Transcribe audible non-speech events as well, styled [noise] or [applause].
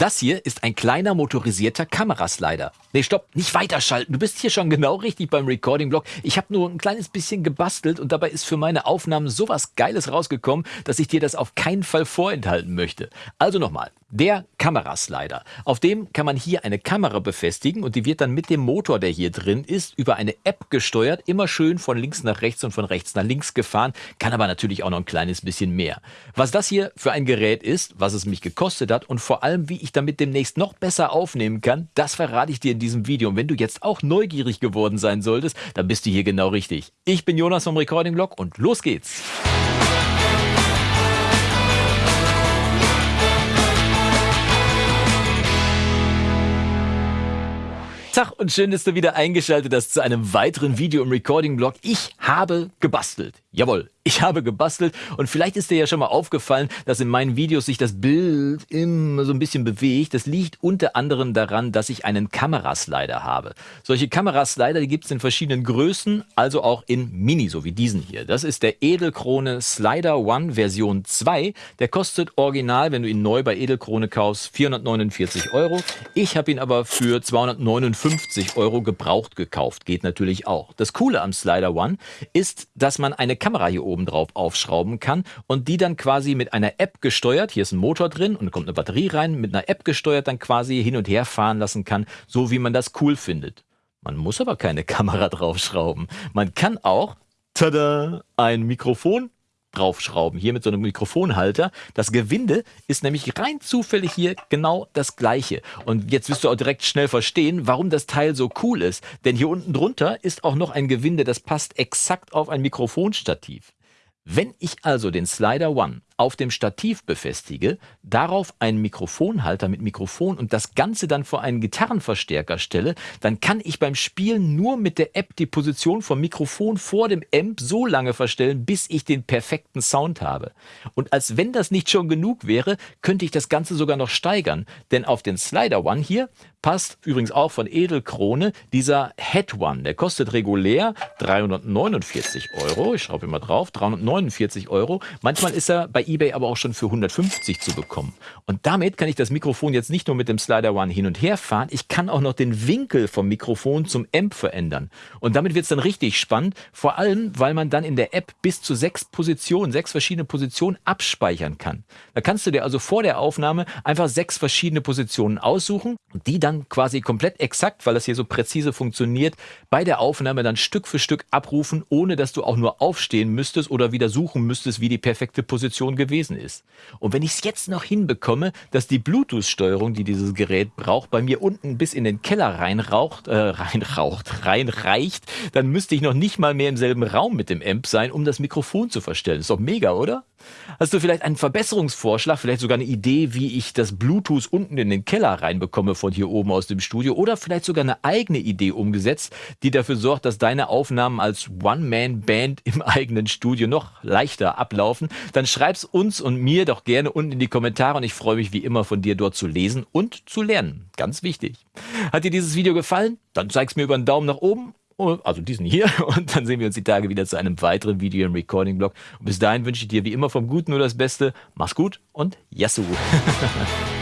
Das hier ist ein kleiner motorisierter Kameraslider. Nee, stopp, nicht weiterschalten. Du bist hier schon genau richtig beim Recording-Block. Ich habe nur ein kleines bisschen gebastelt und dabei ist für meine Aufnahmen sowas Geiles rausgekommen, dass ich dir das auf keinen Fall vorenthalten möchte. Also nochmal, der Kameraslider. Auf dem kann man hier eine Kamera befestigen und die wird dann mit dem Motor, der hier drin ist, über eine App gesteuert, immer schön von links nach rechts und von rechts nach links gefahren, kann aber natürlich auch noch ein kleines bisschen mehr. Was das hier für ein Gerät ist, was es mich gekostet hat und vor allem, wie ich damit demnächst noch besser aufnehmen kann, das verrate ich dir in diesem Video. Und wenn du jetzt auch neugierig geworden sein solltest, dann bist du hier genau richtig. Ich bin Jonas vom Recording Blog und los geht's. Tag und schön, dass du wieder eingeschaltet hast zu einem weiteren Video im Recording-Blog. Ich habe gebastelt. Jawohl, ich habe gebastelt und vielleicht ist dir ja schon mal aufgefallen, dass in meinen Videos sich das Bild immer so ein bisschen bewegt. Das liegt unter anderem daran, dass ich einen Kameraslider habe. Solche Kameraslider, die gibt es in verschiedenen Größen, also auch in Mini, so wie diesen hier. Das ist der Edelkrone Slider One Version 2. Der kostet original, wenn du ihn neu bei Edelkrone kaufst, 449 Euro. Ich habe ihn aber für 259 Euro gebraucht gekauft. Geht natürlich auch. Das Coole am Slider One ist, dass man eine Kamera hier oben drauf aufschrauben kann und die dann quasi mit einer App gesteuert, hier ist ein Motor drin und kommt eine Batterie rein, mit einer App gesteuert dann quasi hin und her fahren lassen kann, so wie man das cool findet. Man muss aber keine [laughs] Kamera draufschrauben. Man kann auch, tada, ein Mikrofon draufschrauben. Hier mit so einem Mikrofonhalter. Das Gewinde ist nämlich rein zufällig hier genau das gleiche. Und jetzt wirst du auch direkt schnell verstehen, warum das Teil so cool ist. Denn hier unten drunter ist auch noch ein Gewinde, das passt exakt auf ein Mikrofonstativ. Wenn ich also den Slider One auf dem Stativ befestige, darauf einen Mikrofonhalter mit Mikrofon und das Ganze dann vor einen Gitarrenverstärker stelle, dann kann ich beim Spielen nur mit der App die Position vom Mikrofon vor dem Amp so lange verstellen, bis ich den perfekten Sound habe. Und als wenn das nicht schon genug wäre, könnte ich das Ganze sogar noch steigern, denn auf den Slider One hier passt übrigens auch von Edelkrone dieser Head One. Der kostet regulär 349 Euro. Ich schraube immer drauf, 349 Euro. Manchmal ist er bei eBay aber auch schon für 150 zu bekommen. Und damit kann ich das Mikrofon jetzt nicht nur mit dem Slider One hin und her fahren, ich kann auch noch den Winkel vom Mikrofon zum Amp verändern. Und damit wird es dann richtig spannend, vor allem, weil man dann in der App bis zu sechs Positionen, sechs verschiedene Positionen abspeichern kann. Da kannst du dir also vor der Aufnahme einfach sechs verschiedene Positionen aussuchen die dann quasi komplett exakt, weil das hier so präzise funktioniert, bei der Aufnahme dann Stück für Stück abrufen, ohne dass du auch nur aufstehen müsstest oder wieder suchen müsstest, wie die perfekte Position gewesen ist. Und wenn ich es jetzt noch hinbekomme, dass die Bluetooth-Steuerung, die dieses Gerät braucht, bei mir unten bis in den Keller reinraucht, äh, reinraucht, [laughs] reinreicht, dann müsste ich noch nicht mal mehr im selben Raum mit dem Amp sein, um das Mikrofon zu verstellen. Ist doch mega, oder? Hast du vielleicht einen Verbesserungsvorschlag, vielleicht sogar eine Idee, wie ich das Bluetooth unten in den Keller reinbekomme von hier oben aus dem Studio oder vielleicht sogar eine eigene Idee umgesetzt, die dafür sorgt, dass deine Aufnahmen als One-Man-Band im [laughs] eigenen Studio noch leichter ablaufen? Dann schreib's uns und mir doch gerne unten in die Kommentare und ich freue mich wie immer von dir dort zu lesen und zu lernen. Ganz wichtig. Hat dir dieses Video gefallen? Dann zeig's mir über einen Daumen nach oben also diesen hier. [laughs] Und dann sehen wir uns die Tage wieder zu einem weiteren Video im Recording-Blog. Bis dahin wünsche ich dir wie immer vom Guten nur das Beste. Mach's gut und Yassou! [laughs]